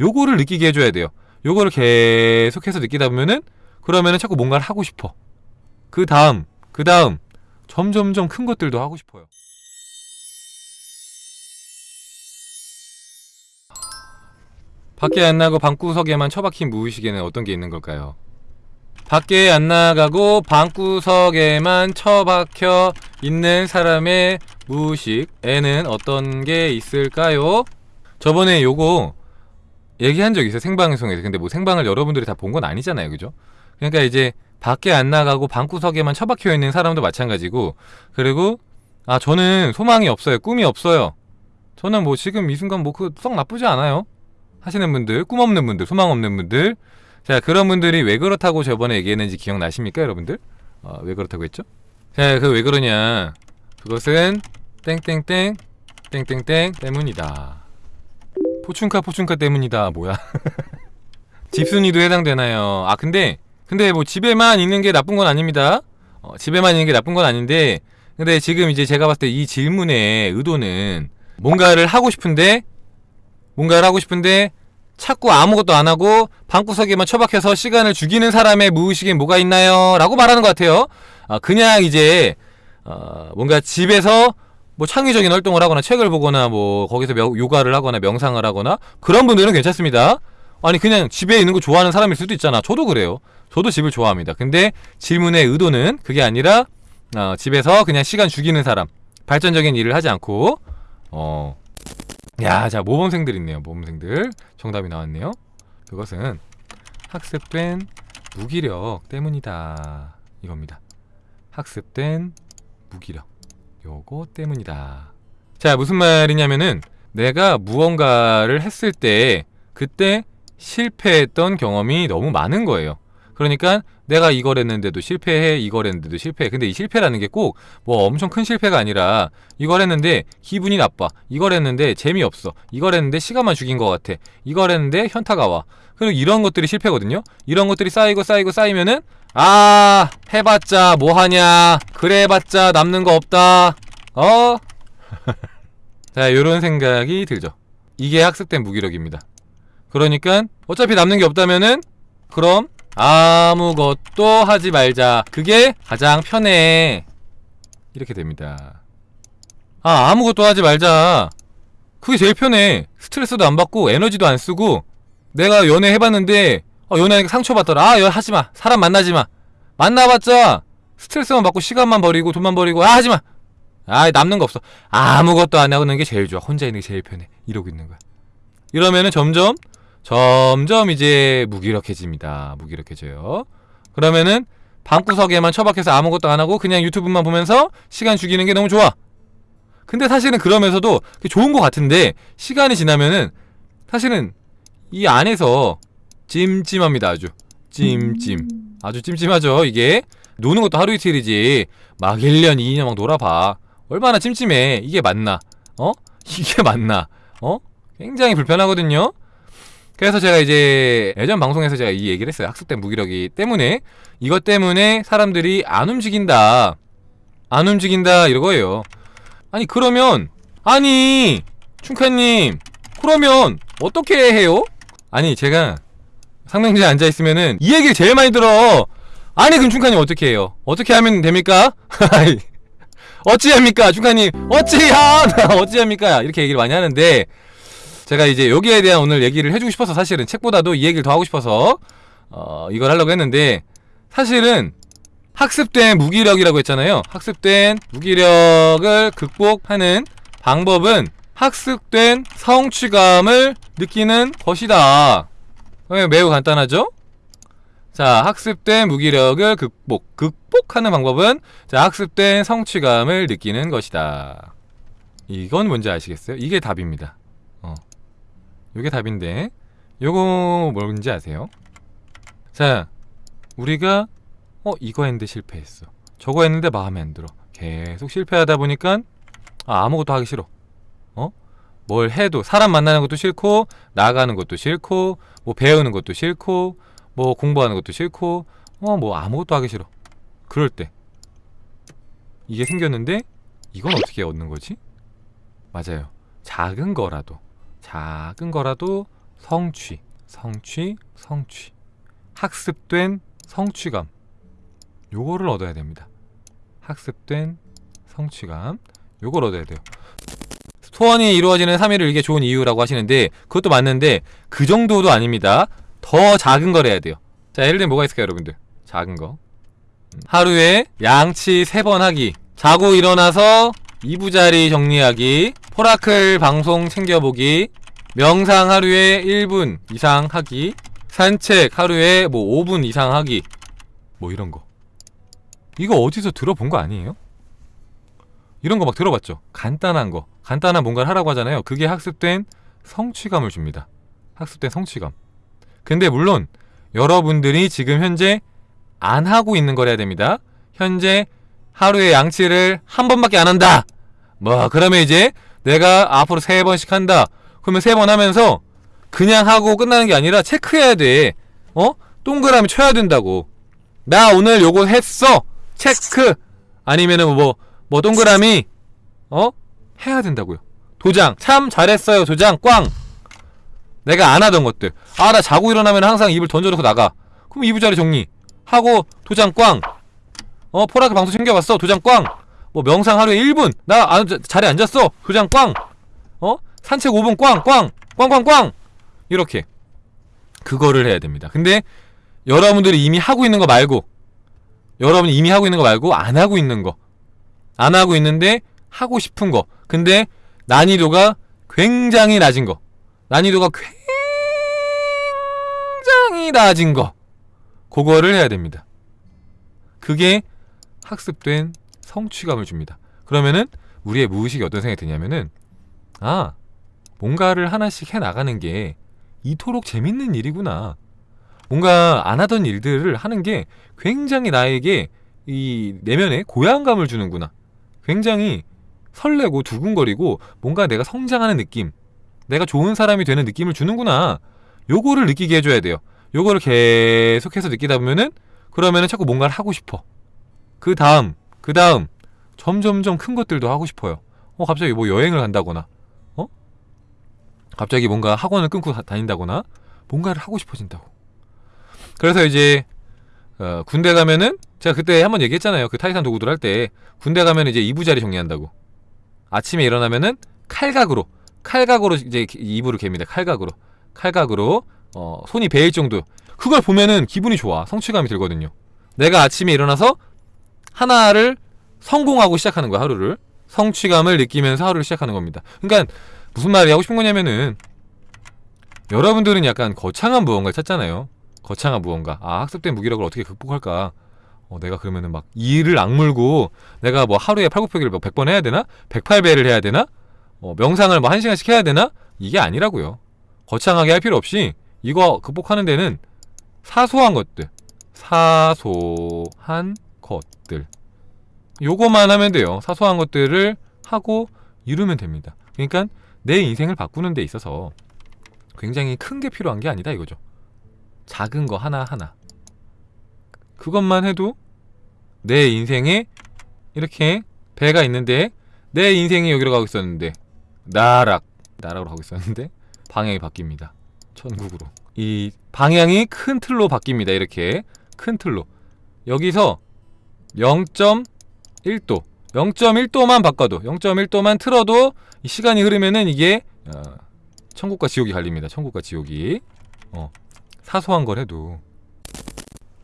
요거를 느끼게 해줘야 돼요 요거를 계속해서 느끼다 보면은 그러면은 자꾸 뭔가를 하고 싶어 그 다음 그 다음 점점점 큰 것들도 하고 싶어요 밖에 안 나고 방구석에만 처박힌 무의식에는 어떤 게 있는 걸까요? 밖에 안 나가고 방구석에만 처박혀 있는 사람의 무의식에는 어떤 게 있을까요? 저번에 요거 얘기한 적 있어요 생방송에서. 근데 뭐 생방을 여러분들이 다 본 건 아니잖아요 그죠? 그러니까 이제 밖에 안 나가고 방구석에만 처박혀 있는 사람도 마찬가지고. 그리고 아 저는 소망이 없어요 꿈이 없어요. 저는 뭐 지금 이 순간 뭐 그 썩 나쁘지 않아요. 하시는 분들 꿈 없는 분들 소망 없는 분들. 자 그런 분들이 왜 그렇다고 저번에 얘기했는지 기억나십니까 여러분들? 어, 왜 그렇다고 했죠? 자 그 왜 그러냐. 그것은 땡땡땡 땡땡땡 때문이다 포춘카 포춘카 때문이다 뭐야 집순이도 해당되나요? 아 근데 근데 뭐 집에만 있는 게 나쁜 건 아닙니다 어, 집에만 있는 게 나쁜 건 아닌데 근데 지금 이제 제가 봤을 때 이 질문의 의도는 뭔가를 하고 싶은데 뭔가를 하고 싶은데 자꾸 아무것도 안 하고 방구석에만 처박혀서 시간을 죽이는 사람의 무의식에 뭐가 있나요? 라고 말하는 것 같아요 아, 그냥 이제 어, 뭔가 집에서 뭐 창의적인 활동을 하거나 책을 보거나 뭐 거기서 명, 요가를 하거나 명상을 하거나 그런 분들은 괜찮습니다 아니 그냥 집에 있는 거 좋아하는 사람일 수도 있잖아 저도 그래요 저도 집을 좋아합니다 근데 질문의 의도는 그게 아니라 어, 집에서 그냥 시간 죽이는 사람 발전적인 일을 하지 않고 어 야, 자, 모범생들 있네요. 모범생들. 정답이 나왔네요. 그것은 학습된 무기력 때문이다. 이겁니다. 학습된 무기력. 요거 때문이다. 자, 무슨 말이냐면은 내가 무언가를 했을 때 그때 실패했던 경험이 너무 많은 거예요. 그러니까 내가 이걸 했는데도 실패해 이걸 했는데도 실패해 근데 이 실패라는 게 꼭 뭐 엄청 큰 실패가 아니라 이걸 했는데 기분이 나빠 이걸 했는데 재미없어 이걸 했는데 시간만 죽인 것 같아 이걸 했는데 현타가 와 그리고 이런 것들이 실패거든요 이런 것들이 쌓이고 쌓이고 쌓이면은 아 해봤자 뭐하냐. 그래 해봤자 남는 거 없다. 어? 자 요런 생각이 들죠. 이게 학습된 무기력입니다. 그러니까 어차피 남는 게 없다면은 그럼 아무것도 하지 말자. 그게 가장 편해. 이렇게 됩니다. 아 아무것도 하지 말자. 그게 제일 편해. 스트레스도 안 받고 에너지도 안 쓰고 내가 연애 해봤는데 어, 연애하니까 상처받더라. 아연 하지마. 사람 만나지마. 만나봤자 스트레스만 받고 시간만 버리고 돈만 버리고 아 하지마. 아 남는 거 없어. 아무것도 안 하고 있는 게 제일 좋아. 혼자 있는 게 제일 편해. 이러고 있는 거야. 이러면은 점점 점점 이제 무기력해집니다. 무기력해져요. 그러면은 방구석에만 처박혀서 아무것도 안 하고 그냥 유튜브만 보면서 시간 죽이는 게 너무 좋아. 근데 사실은 그러면서도 좋은 것 같은데 시간이 지나면은 사실은 이 안에서 찜찜합니다. 아주 찜찜 아주 찜찜하죠 이게 노는 것도 하루 이틀이지 막 1년 2년 막 놀아봐 얼마나 찜찜해 이게 맞나 어? 이게 맞나 어? 굉장히 불편하거든요 그래서 제가 이제 예전 방송에서 제가 이 얘기를 했어요. 학습된 무기력이 때문에 이것 때문에 사람들이 안 움직인다. 안 움직인다 이거예요. 아니 그러면 아니 충카님 그러면 어떻게 해요? 아니 제가 상명지에 앉아있으면은 이 얘기를 제일 많이 들어. 아니 그럼 충카님 어떻게 해요? 어떻게 하면 됩니까? 어찌합니까? 충카님 어찌하 어찌합니까? 이렇게 얘기를 많이 하는데 제가 이제 여기에 대한 오늘 얘기를 해주고 싶어서 사실은 책보다도 이 얘기를 더 하고 싶어서 어, 이걸 하려고 했는데 사실은 학습된 무기력이라고 했잖아요. 학습된 무기력을 극복하는 방법은 학습된 성취감을 느끼는 것이다 매우 간단하죠? 자 학습된 무기력을 극복 극복하는 방법은 자 학습된 성취감을 느끼는 것이다 이건 뭔지 아시겠어요? 이게 답입니다 요게 답인데 요거 뭔지 아세요? 자 우리가 어 이거 했는데 실패했어 저거 했는데 마음에 안 들어 계속 실패하다 보니까 아, 아무것도 하기 싫어 어? 뭘 해도 사람 만나는 것도 싫고 나가는 것도 싫고 뭐 배우는 것도 싫고 뭐 공부하는 것도 싫고 어 뭐 아무것도 하기 싫어 그럴 때 이게 생겼는데 이건 어떻게 얻는 거지? 맞아요 작은 거라도 작은 거라도 성취, 성취, 성취. 학습된 성취감. 요거를 얻어야 됩니다. 학습된 성취감. 요걸 얻어야 돼요. 소원이 이루어지는 3일을 이게 좋은 이유라고 하시는데 그것도 맞는데 그 정도도 아닙니다. 더 작은 걸 해야 돼요. 자, 예를 들면 뭐가 있을까요, 여러분들? 작은 거. 음, 하루에 양치 3번 하기. 자고 일어나서 2부자리 정리하기. 포라클 방송 챙겨보기. 명상 하루에 1분 이상 하기. 산책 하루에 뭐 5분 이상 하기. 뭐 이런 거. 이거 어디서 들어본 거 아니에요? 이런 거 막 들어봤죠? 간단한 거. 간단한 뭔가를 하라고 하잖아요. 그게 학습된 성취감을 줍니다. 학습된 성취감. 근데 물론 여러분들이 지금 현재 안 하고 있는 걸 해야 됩니다. 현재 하루에 양치를 한 번밖에 안 한다. 뭐 그러면 이제 내가 앞으로 세 번씩 한다. 그러면 세 번 하면서 그냥 하고 끝나는 게 아니라 체크해야 돼. 어? 동그라미 쳐야 된다고. 나 오늘 요거 했어. 체크. 아니면은 뭐, 뭐 동그라미, 어? 해야 된다고요. 도장. 참 잘했어요. 도장. 꽝. 내가 안 하던 것들. 아, 나 자고 일어나면 항상 입을 던져놓고 나가. 그럼 이부자리 정리. 하고, 도장 꽝. 어, 포라크 방송 챙겨봤어. 도장 꽝. 뭐 명상 하루에 1분. 나 안, 자리에 앉았어. 도장 꽝. 어? 산책 5분 꽝, 꽝. 꽝, 꽝, 꽝. 이렇게. 그거를 해야 됩니다. 근데 여러분들이 이미 하고 있는 거 말고 여러분이 이미 하고 있는 거 말고 안 하고 있는 거. 안 하고 있는데 하고 싶은 거. 근데 난이도가 굉장히 낮은 거. 난이도가 굉장히 낮은 거. 그거를 해야 됩니다. 그게 학습된 성취감을 줍니다. 그러면은 우리의 무의식이 어떤 생각이 드냐면은 아 뭔가를 하나씩 해 나가는 게 이토록 재밌는 일이구나. 뭔가 안 하던 일들을 하는 게 굉장히 나에게 이 내면에 고향감을 주는구나. 굉장히 설레고 두근거리고 뭔가 내가 성장하는 느낌, 내가 좋은 사람이 되는 느낌을 주는구나. 요거를 느끼게 해줘야 돼요. 요거를 계속해서 느끼다 보면은 그러면은 자꾸 뭔가를 하고 싶어. 그 다음, 그 다음 점점점 큰 것들도 하고 싶어요. 어 갑자기 뭐 여행을 간다거나, 어? 갑자기 뭔가 학원을 끊고 다- 다닌다거나 뭔가를 하고 싶어진다고. 그래서 이제 어, 군대 가면은 제가 그때 한번 얘기했잖아요. 그 타이탄 도구들 할 때 군대 가면 이제 이부자리 정리한다고. 아침에 일어나면은 칼각으로 칼각으로 이제 이불을 갭니다. 칼각으로 칼각으로 어, 손이 베일 정도. 그걸 보면은 기분이 좋아. 성취감이 들거든요. 내가 아침에 일어나서 하나를 성공하고 시작하는 거야 하루를. 성취감을 느끼면서 하루를 시작하는 겁니다. 그러니까 무슨 말이 하고 싶은 거냐면은 여러분들은 약간 거창한 무언가를 찾잖아요. 거창한 무언가. 아, 학습된 무기력을 어떻게 극복할까? 어, 내가 그러면은 막 이를 악물고 내가 뭐 하루에 팔굽혀기를 뭐 100번 해야 되나? 108배를 해야 되나? 어, 명상을 뭐 1시간씩 해야 되나? 이게 아니라고요. 거창하게 할 필요 없이 이거 극복하는 데는 사소한 것들. 사소한 것들. 요거만 하면 돼요. 사소한 것들을 하고 이루면 됩니다. 그러니까 내 인생을 바꾸는 데 있어서 굉장히 큰 게 필요한 게 아니다 이거죠. 작은 거 하나하나. 그것만 해도 내 인생에 이렇게 배가 있는데 내 인생이 여기로 가고 있었는데 나락 나락으로 가고 있었는데 방향이 바뀝니다. 천국으로. 이 방향이 큰 틀로 바뀝니다. 이렇게 큰 틀로. 여기서 0.1도 0.1도만 바꿔도 0.1도만 틀어도 이 시간이 흐르면은 이게 어, 천국과 지옥이 갈립니다. 천국과 지옥이. 어. 사소한 걸 해도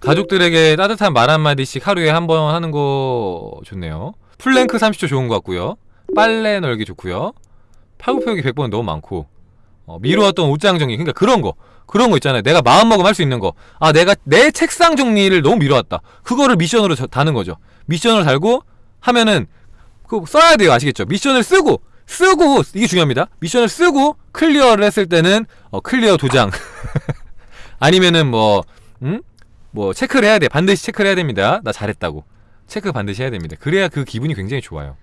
가족들에게 따뜻한 말 한마디씩 하루에 한 번 하는 거 좋네요. 플랭크 30초 좋은 것 같고요. 빨래 널기 좋고요. 팔굽혀펴기 100번 너무 많고 어, 미루었던 옷장 정리 그러니까 그런 거 그런 거 있잖아요. 내가 마음먹으면 할 수 있는 거. 아 내가 내 책상 정리를 너무 미뤄왔다. 그거를 미션으로 저- 다는 거죠. 미션을 달고 하면은 그 써야 돼요. 아시겠죠? 미션을 쓰고 쓰고 이게 중요합니다. 미션을 쓰고 클리어를 했을 때는 어, 클리어 도장 아니면은 뭐 음? 뭐 체크를 해야 돼. 반드시 체크를 해야 됩니다. 나 잘했다고. 체크 반드시 해야 됩니다. 그래야 그 기분이 굉장히 좋아요.